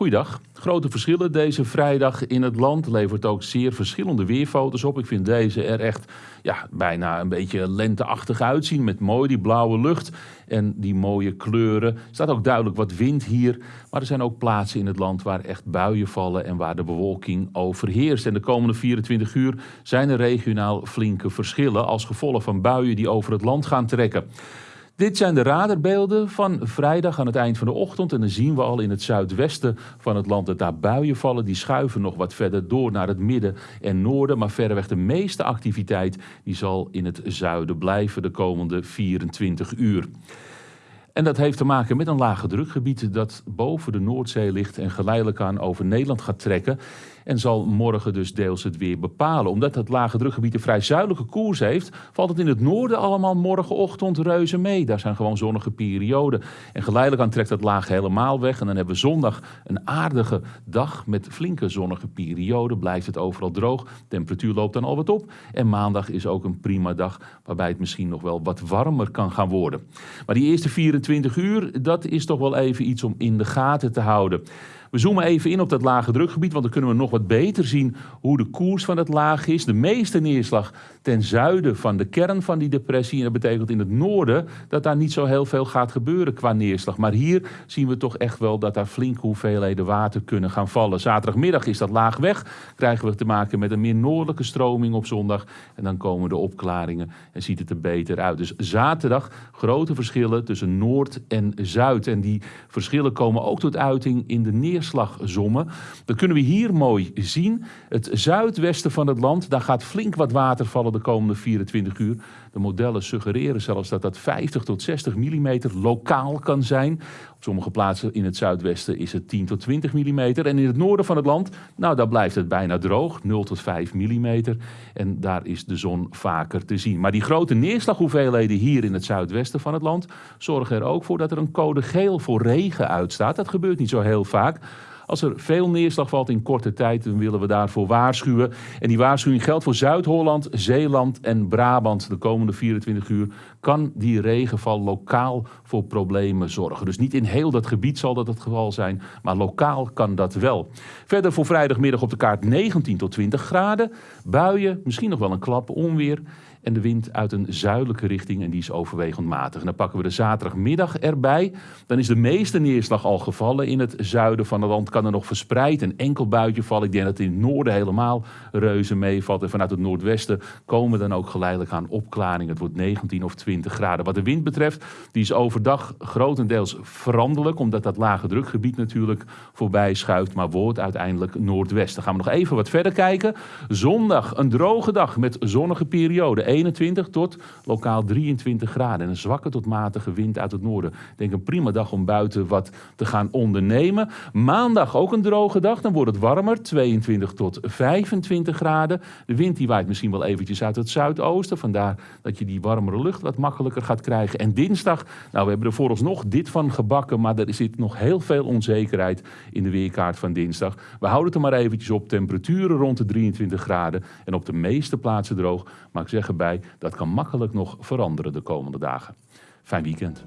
Goeiedag. Grote verschillen deze vrijdag in het land. Levert ook zeer verschillende weerfoto's op. Ik vind deze er echt ja, bijna een beetje lenteachtig uitzien. Met mooi die blauwe lucht en die mooie kleuren. Er staat ook duidelijk wat wind hier. Maar er zijn ook plaatsen in het land waar echt buien vallen en waar de bewolking overheerst. En de komende 24 uur zijn er regionaal flinke verschillen als gevolg van buien die over het land gaan trekken. Dit zijn de radarbeelden van vrijdag aan het eind van de ochtend. En dan zien we al in het zuidwesten van het land dat daar buien vallen. Die schuiven nog wat verder door naar het midden en noorden. Maar verreweg de meeste activiteit die zal in het zuiden blijven de komende 24 uur. En dat heeft te maken met een lage drukgebied dat boven de Noordzee ligt en geleidelijk aan over Nederland gaat trekken. En zal morgen dus deels het weer bepalen. Omdat het lage drukgebied een vrij zuidelijke koers heeft, valt het in het noorden allemaal morgenochtend reuze mee. Daar zijn gewoon zonnige perioden. En geleidelijk aan trekt dat laag helemaal weg. En dan hebben we zondag een aardige dag met flinke zonnige perioden. Blijft het overal droog. Temperatuur loopt dan al wat op. En maandag is ook een prima dag waarbij het misschien nog wel wat warmer kan gaan worden. Maar die eerste 24 uur, dat is toch wel even iets om in de gaten te houden. We zoomen even in op dat lage drukgebied, want dan kunnen we nog wat beter zien hoe de koers van het laag is. De meeste neerslag ten zuiden van de kern van die depressie. En dat betekent in het noorden dat daar niet zo heel veel gaat gebeuren qua neerslag. Maar hier zien we toch echt wel dat daar flinke hoeveelheden water kunnen gaan vallen. Zaterdagmiddag is dat laag weg. Krijgen we te maken met een meer noordelijke stroming op zondag. En dan komen de opklaringen en ziet het er beter uit. Dus zaterdag grote verschillen tussen noord en zuid. En die verschillen komen ook tot uiting in de neerslag neerslagzommen. Dat kunnen we hier mooi zien. Het zuidwesten van het land, daar gaat flink wat water vallen de komende 24 uur. De modellen suggereren zelfs dat dat 50 tot 60 mm lokaal kan zijn. Sommige plaatsen in het zuidwesten is het 10 tot 20 mm. En in het noorden van het land, nou daar blijft het bijna droog, 0 tot 5 mm. En daar is de zon vaker te zien. Maar die grote neerslaghoeveelheden hier in het zuidwesten van het land zorgen er ook voor dat er een code geel voor regen uitstaat. Dat gebeurt niet zo heel vaak. Als er veel neerslag valt in korte tijd, dan willen we daarvoor waarschuwen. En die waarschuwing geldt voor Zuid-Holland, Zeeland en Brabant. De komende 24 uur kan die regenval lokaal voor problemen zorgen. Dus niet in heel dat gebied zal dat het geval zijn, maar lokaal kan dat wel. Verder voor vrijdagmiddag op de kaart 19 tot 20 graden. Buien, misschien nog wel een klap onweer. En de wind uit een zuidelijke richting en die is overwegend matig. Dan pakken we de zaterdagmiddag erbij. Dan is de meeste neerslag al gevallen in het zuiden van het land. Kan er nog verspreid een enkel buitje vallen. Ik denk dat het in het noorden helemaal reuze meevalt. En vanuit het noordwesten komen dan ook geleidelijk aan opklaringen. Het wordt 19 of 20 graden. Wat de wind betreft, die is overdag grotendeels veranderlijk. Omdat dat lage drukgebied natuurlijk voorbij schuift. Maar wordt uiteindelijk noordwest. Dan gaan we nog even wat verder kijken. Zondag een droge dag met zonnige periode. 21 tot lokaal 23 graden. En een zwakke tot matige wind uit het noorden. Ik denk een prima dag om buiten wat te gaan ondernemen. Maandag ook een droge dag. Dan wordt het warmer. 22 tot 25 graden. De wind die waait misschien wel eventjes uit het zuidoosten. Vandaar dat je die warmere lucht wat makkelijker gaat krijgen. En dinsdag, nou we hebben er vooralsnog dit van gebakken. Maar er zit nog heel veel onzekerheid in de weerkaart van dinsdag. We houden het er maar eventjes op. Temperaturen rond de 23 graden. En op de meeste plaatsen droog. Maar ik zeg dat kan makkelijk nog veranderen de komende dagen. Fijn weekend.